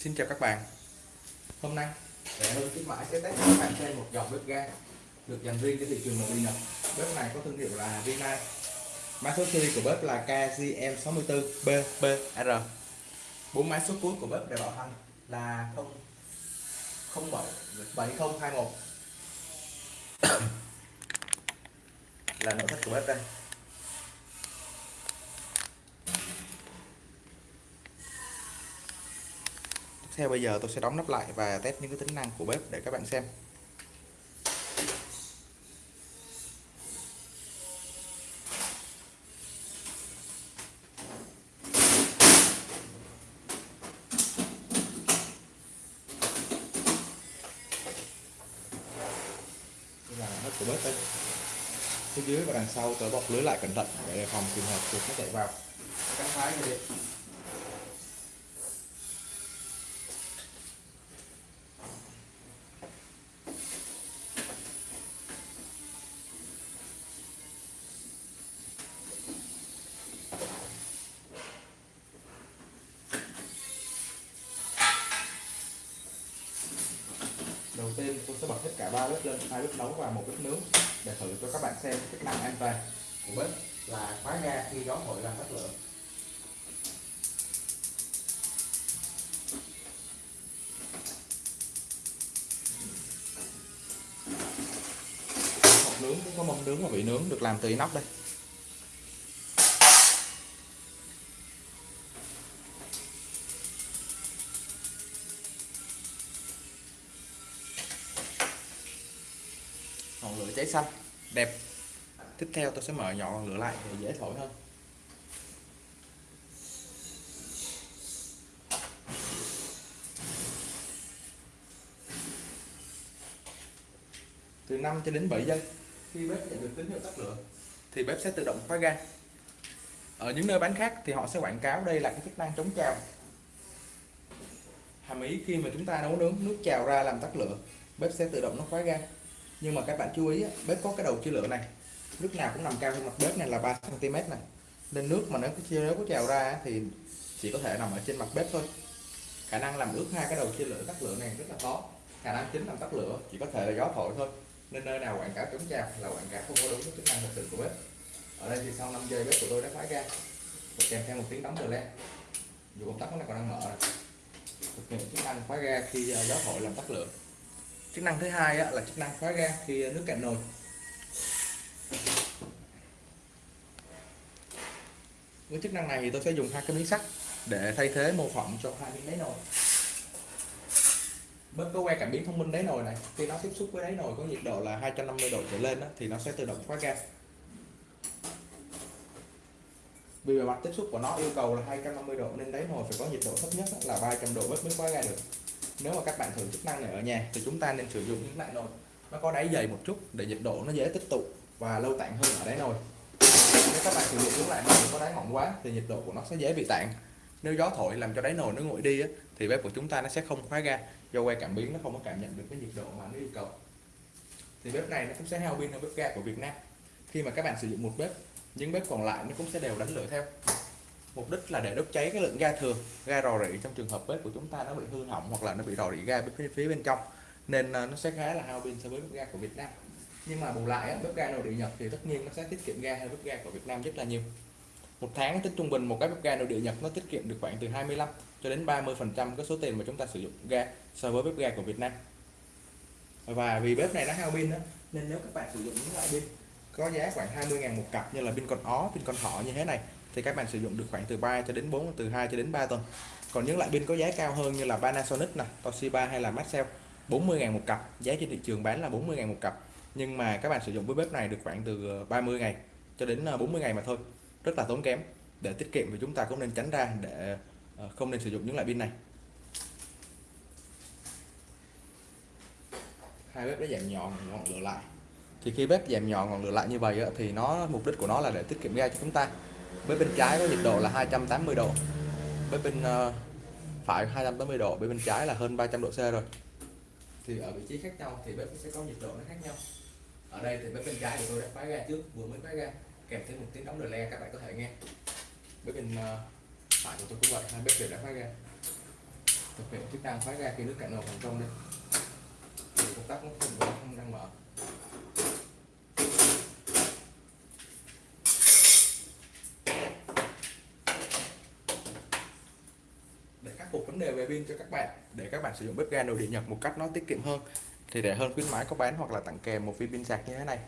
Xin chào các bạn. Hôm nay Rẻ hơn khuyến mãi sẽ test cho các bạn xem một dòng bếp ga được dành riêng cho thị trường nội địa Nhật Bếp này có thương hiệu là Vina, Mã số series của bếp là KGM64BBR bốn mã số cuối của bếp để bảo hành là 0 07 7021 là nội thất của bếp đây. Theo bây giờ tôi sẽ đóng nắp lại và test những cái tính năng của bếp để các bạn xem. Đây là nắp của bếp đây. Phía dưới và đằng sau tôi bọc lưới lại cẩn thận để đề phòng trường hợp chuột nó chạy vào. Cắt phá cái điện đầu tiên tôi sẽ bật hết cả ba bếp lên hai bếp nấu và một bếp nướng để thử cho các bạn xem chức năng an toàn. Của bếp là khóa ga khi gió thổi làm tắt lửa. Hộp nướng cũng có mâm nướng và vị nướng được làm từ inox đây cháy xanh. Đẹp. Tiếp theo tôi sẽ mở nhỏ ngọn lửa lại để dễ thổi hơn. Từ 5 cho đến 7 giây. Khi bếp nhận được tín hiệu tắt lửa thì bếp sẽ tự động khóa ga. Ở những nơi bán khác thì họ sẽ quảng cáo đây là cái chức năng chống trào. Hàm ý khi mà chúng ta nấu nướng nước trào ra làm tắt lửa bếp sẽ tự động nó khóa ga nhưng mà các bạn chú ý bếp có cái đầu chia lửa này. Nước nào cũng nằm cao hơn mặt bếp này là 3 cm này. Nên nước mà nếu nếu có trào ra thì chỉ có thể nằm ở trên mặt bếp thôi. Khả năng làm ướt hai cái đầu chia lửa tắt lửa này rất là khó. Khả năng chính làm tắt lửa chỉ có thể là gió thổi thôi. Nên nơi nào quảng cáo chống trào là quảng cáo không có đúng với chức năng thật sự của bếp. Ở đây thì sau 5 giây bếp của tôi đã khóa ra và kèm theo một tiếng đóng đờ le dù công tắc nó còn đang mở này. thực hiện chức năng khóa ra khi ờ, gió thổi làm tắt lửa chức năng thứ hai là chức năng khóa ga khi nước cạn nồi. Với chức năng này thì tôi sẽ dùng hai cái miếng sắt để thay thế mô phỏng cho hai miếng đáy nồi. Bớt có que cảm biến thông minh đáy nồi này khi nó tiếp xúc với đáy nồi có nhiệt độ là 250 độ trở lên đó, thì nó sẽ tự động khóa ga. Vì bề mặt tiếp xúc của nó yêu cầu là 250 độ nên đáy nồi phải có nhiệt độ thấp nhất là 300 độ bếp mới khóa ga được nếu mà các bạn thử chức năng này ở nhà thì chúng ta nên sử dụng những loại nồi. Nó có đáy dày một chút để nhiệt độ nó dễ tích tụ và lâu tản hơn ở đáy nồi. Nếu các bạn sử dụng những loại nồi có đáy mỏng quá thì nhiệt độ của nó sẽ dễ bị tản nếu gió thổi làm cho đáy nồi nó nguội đi á, thì bếp của chúng ta nó sẽ không khóa ga do que cảm biến nó không có cảm nhận được cái nhiệt độ mà nó yêu cầu. Thì bếp này nó cũng sẽ hao pin hơn bếp ga của Việt Nam. Khi mà các bạn sử dụng một bếp những bếp còn lại nó cũng sẽ đều đánh lửa theo mục đích là để đốt cháy cái lượng ga thừa ga rò rỉ trong trường hợp bếp của chúng ta nó bị hư hỏng hoặc là nó bị rò rỉ ga bên phía, phía bên trong. Nên ờ, nó sẽ khá là hao pin so với bếp ga của Việt Nam. Nhưng mà bù lại bếp ga nội địa Nhật thì tất nhiên nó sẽ tiết kiệm ga hơn bếp ga của Việt Nam rất là nhiều. Một tháng tính trung bình một cái bếp ga nội địa Nhật nó tiết kiệm được khoảng từ 25 cho đến 30 phần trăm cái số tiền mà chúng ta sử dụng ga so với bếp ga của Việt Nam. Và vì bếp này nó hao pin đó nên nếu các bạn sử dụng những loại pin có giá khoảng 20.000 một cặp như là pin con ó pin con thỏ như thế này thì các bạn sử dụng được khoảng từ 3 cho đến 4 từ 2 cho đến 3 tuần. Còn những loại pin có giá cao hơn như là Panasonic nè, Toshiba hay là Maxell 40.000 một cặp. Giá trên thị trường bán là 40.000 một cặp. Nhưng mà các bạn sử dụng với bếp này được khoảng từ ờ, 30 ngày cho đến ờ, 40 ngày mà thôi. Rất là tốn kém. Để tiết kiệm thì chúng ta cũng nên tránh ra để ờ, không nên sử dụng những loại pin này. Hai bếp đã giảm nhỏ ngọn lửa lại. Thì khi bếp giảm nhỏ ngọn lửa lại như vậy thì nó, mục đích của nó là để tiết kiệm ga cho chúng ta bên bên trái có nhiệt độ là 280 độ. Bên bên uh, phải 280 độ bên bên trái là hơn 300 độ C rồi. Thì ở vị trí khác nhau thì bếp sẽ có nhiệt độ nó khác nhau. Ở đây thì bếp bên trái của tôi đã khóa ra trước vừa mới khóa ra, kèm thêm một tiếng đóng đờ le các bạn có thể nghe. Bếp bên uh, phải của tôi cũng vậy hai bếp đều đã khóa ra. thực hiện chức năng khóa ra khi nước cạn nồi thành công đây thì công tắc nó không không đang mở. Phục vấn đề về pin cho các bạn, để các bạn sử dụng bếp ga nội địa nhật một cách nó tiết kiệm hơn. Thì rẻ hơn khuyến mãi có bán hoặc là tặng kèm một viên pin sạc như thế này.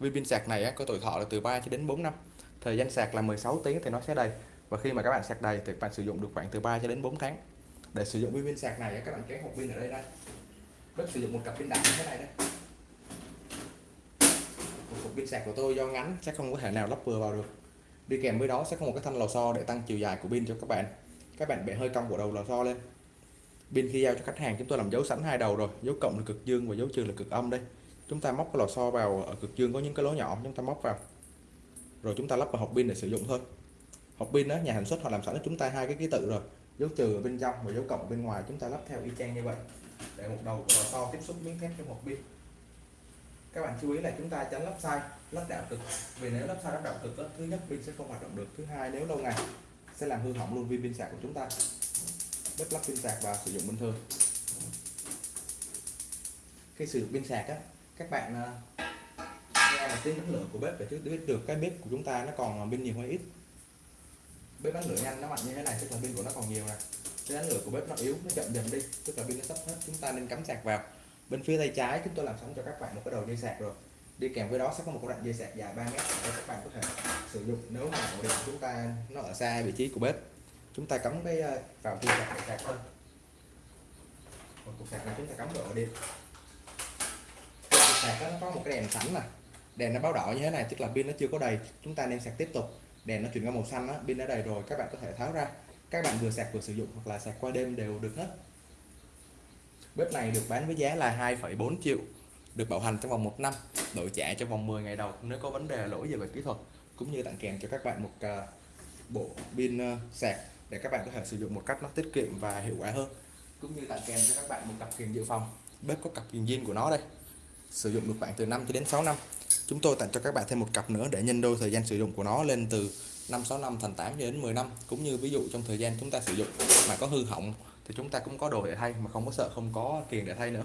Viên pin sạc này có tuổi thọ là từ 3 cho đến 4 năm. Thời gian sạc là 16 tiếng thì nó sẽ đầy. Và khi mà các bạn sạc đầy thì các bạn sử dụng được khoảng từ 3 cho đến 4 tháng. Để sử dụng viên pin sạc này các bạn kéo hộp pin ở đây đây bếp sử dụng một cặp pin đại như thế này đây một cục pin sạc của tôi do ngắn sẽ không có thể nào lắp vừa vào được. Đi kèm với đó sẽ có một cái thanh lò xo để tăng chiều dài của pin cho các bạn các bạn bẻ hơi cong của đầu lò xo lên. Pin khi giao cho khách hàng chúng tôi làm dấu sẵn hai đầu rồi. Dấu cộng là cực dương và dấu trừ là cực âm đây. Chúng ta móc cái lò xo vào ở cực dương có những cái lỗ nhỏ chúng ta móc vào. Rồi chúng ta lắp vào hộp pin để sử dụng thôi. Hộp pin đó nhà sản xuất họ làm sẵn cho chúng ta hai cái ký tự rồi. Dấu trừ ở bên trong và dấu cộng bên ngoài chúng ta lắp theo y chang như vậy. Để một đầu của lò xo tiếp xúc miếng thép trong hộp pin. Các bạn chú ý là chúng ta tránh lắp sai lắp đảo cực. Vì nếu lắp sai lắp đảo cực đó, thứ nhất pin sẽ không hoạt động được thứ hai nếu lâu ngày sẽ làm hư hỏng luôn viên pin sạc của chúng ta. Bếp lắp pin sạc và sử dụng bình thường. Khi sử dụng pin sạc á, các bạn à, nghe là tiếng đánh lửa của bếp để chứ biết được cái bếp của chúng ta nó còn pin nhiều hay ít. Bếp đánh lửa nhanh nó mạnh như thế này, tức là pin của nó còn nhiều nè. Cái đánh lửa của bếp nó yếu, nó chậm dần đi, tức là pin nó sắp hết, chúng ta nên cắm sạc vào. Bên phía tay trái chúng tôi làm sẵn cho các bạn một cái đầu dây sạc rồi đi kèm với đó sẽ có một đoạn dây sạc dài 3 mét để các bạn có thể sử dụng nếu mà ổ điện chúng ta nó ở xa vị trí của bếp. Chúng ta cắm cái ờ, vào dây sạc để sạc hơn. một cục sạc này chúng ta cắm vào ổ điện cục sạc đó, nó có một cái đèn sẵn nè. Đèn nó báo đỏ như thế này tức là pin nó chưa có đầy. Chúng ta nên sạc tiếp tục. Đèn nó chuyển qua màu xanh á pin đã đầy rồi các bạn có thể tháo ra. Các bạn vừa sạc vừa sử dụng hoặc là sạc qua đêm đều được hết. Bếp này được bán với giá là 2,4 triệu được bảo hành trong vòng 1 năm đổi trả trong vòng 10 ngày đầu. Nếu có vấn đề lỗi gì về kỹ thuật cũng như tặng kèm cho các bạn một uh, bộ pin uh, sạc để các bạn có thể sử dụng một cách nó tiết kiệm và hiệu quả hơn. Cũng như tặng kèm cho các bạn một cặp kiềng dự phòng. Bếp có cặp kiềng zin của nó đây. Sử dụng được khoảng từ 5 cho đến 6 năm. Chúng tôi tặng cho các bạn thêm một cặp nữa để nhân đôi thời gian sử dụng của nó lên từ 5 6 năm thành 8 đến 10 năm. Cũng như ví dụ trong thời gian chúng ta sử dụng mà có hư hỏng thì chúng ta cũng có đồ để thay mà không có sợ không có tiền để thay nữa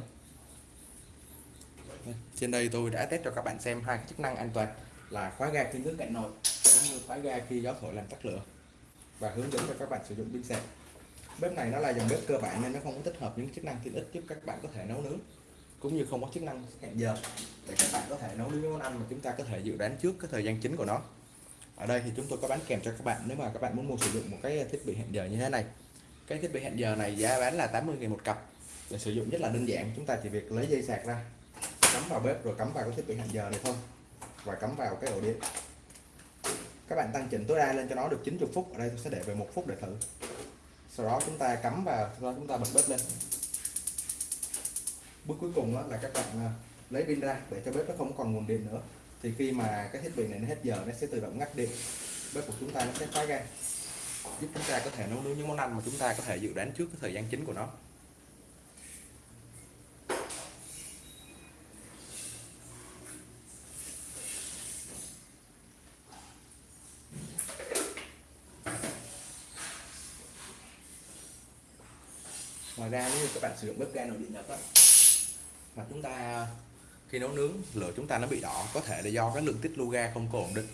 trên đây tôi đã test cho các bạn xem hai chức năng an toàn là khóa ga khi nước cạn nồi, cũng như khóa ga khi gió thổi làm tắt lửa, và hướng dẫn cho các bạn sử dụng pin sạc. Bếp này nó là dòng bếp cơ bản nên nó không có tích hợp những chức năng tiện ích giúp các bạn có thể nấu nướng, cũng như không có chức năng hẹn giờ để các bạn có thể nấu nướng món ăn mà chúng ta có thể dự đoán trước cái thời gian chính của nó. Ở đây thì chúng tôi có bán kèm cho các bạn nếu mà các bạn muốn mua sử dụng một cái thiết bị hẹn giờ như thế này. Cái thiết bị hẹn giờ này giá bán là 80.000 một cặp. Để sử dụng rất là đơn giản, chúng ta chỉ việc lấy dây sạc ra cắm vào bếp rồi cắm vào cái thiết bị hẹn giờ này thôi. Và cắm vào cái ổ điện. Các bạn tăng chỉnh tối đa lên cho nó được 90 phút. Ở đây tôi sẽ để về một phút để thử. Sau đó chúng ta cắm vào, sau đó chúng ta bật bếp lên. Bước cuối cùng đó là các bạn à, lấy pin ra để cho bếp nó không còn nguồn điện nữa. Thì khi mà cái thiết bị này nó hết giờ, nó sẽ tự động ngắt điện. Bếp của chúng ta nó sẽ khóa ga giúp chúng ta có thể nấu nướng những món ăn mà chúng ta có thể dự đoán trước cái thời gian chính của nó. Ngoài ra nếu các bạn sử dụng bếp ga nội địa nhật đó, mà chúng ta khi nấu nướng lửa chúng ta nó bị đỏ có thể là do cái lượng tích lưu ga không có ổn định.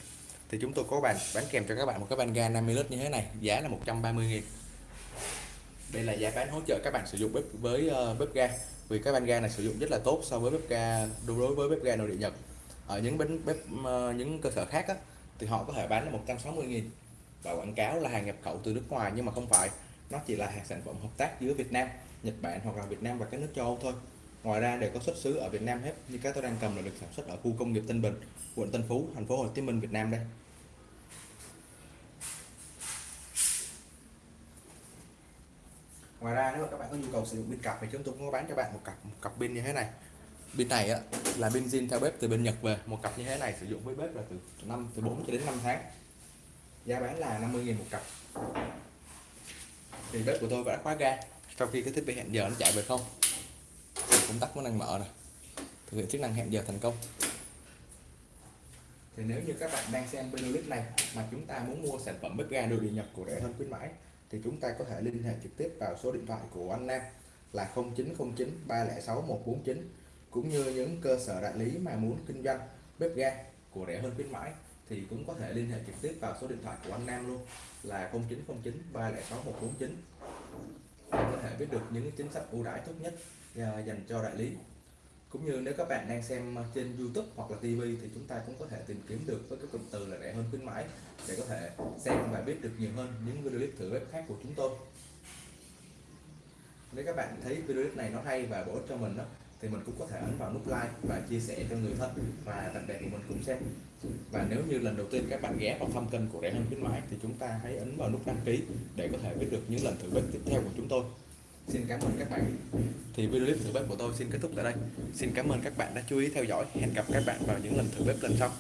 Thì chúng tôi có bàn bán kèm cho các bạn một cái van ga 50 lít như thế này giá là 130 nghìn. Đây là giá bán hỗ trợ các bạn sử dụng bếp với uh, bếp ga vì cái van ga này sử dụng rất là tốt so với bếp ga đối với bếp ga nội địa Nhật. Ở những bếp bếp uh, những cơ sở khác á, thì họ có thể bán là 160 nghìn. Và quảng cáo là hàng nhập khẩu từ nước ngoài nhưng mà không phải nó chỉ là hàng sản phẩm hợp tác giữa Việt Nam Nhật Bản hoặc là Việt Nam và các nước châu Âu thôi. Ngoài ra đều có xuất xứ ở Việt Nam hết như các tôi đang cầm là được sản xuất ở khu công nghiệp Tân Bình quận Tân Phú thành phố Hồ Chí Minh Việt Nam đây. Ngoài ra nếu mà các bạn có nhu cầu sử dụng pin cặp thì chúng tôi cũng có bán cho bạn một cặp một cặp pin như thế này. Pin này á, là pin zin theo bếp từ bên Nhật về một cặp như thế này sử dụng với bếp là từ 5 từ 4 cho đến 5 tháng. Giá bán là 50.000 một cặp thì bếp của tôi đã khóa ga. Sau khi cái thiết bị hẹn giờ nó chạy về không công tắc nó đang mở này thực hiện chức năng hẹn giờ thành công. Thì nếu như các bạn đang xem video clip này mà chúng ta muốn mua sản phẩm bếp ga đồ điện nhập của rẻ hơn khuyến mãi, thì chúng ta có thể liên hệ trực tiếp vào số điện thoại của anh Nam là 0909 306 149 cũng như những cơ sở đại lý mà muốn kinh doanh bếp ga của rẻ hơn khuyến mãi thì cũng có thể liên hệ trực tiếp vào số điện thoại của anh Nam luôn, là 0909 306 149 để có thể biết được những chính sách ưu đãi tốt nhất à, dành cho đại lý. Cũng như nếu các bạn đang xem trên YouTube hoặc là TV thì chúng ta cũng có thể tìm kiếm được với cái cụm từ là rẻ hơn khuyến mãi, để có thể xem và biết được nhiều hơn những video clip thử bếp khác của chúng tôi. Nếu các bạn thấy video clip này nó hay và bổ ích cho mình đó thì mình cũng có thể ấn vào nút like và chia sẻ cho người thân. Và bạn bè của mình cùng xem và nếu như lần đầu tiên các bạn ghé vào thăm kênh của rẻ hơn khuyến mãi thì chúng ta hãy ấn vào nút đăng ký để có thể biết được những lần thử bếp tiếp theo của chúng tôi. Xin cảm ơn các bạn. Thì video clip thử bếp của tôi xin kết thúc tại đây. Xin cảm ơn các bạn đã chú ý theo dõi. Hẹn gặp các bạn vào những lần thử bếp lần sau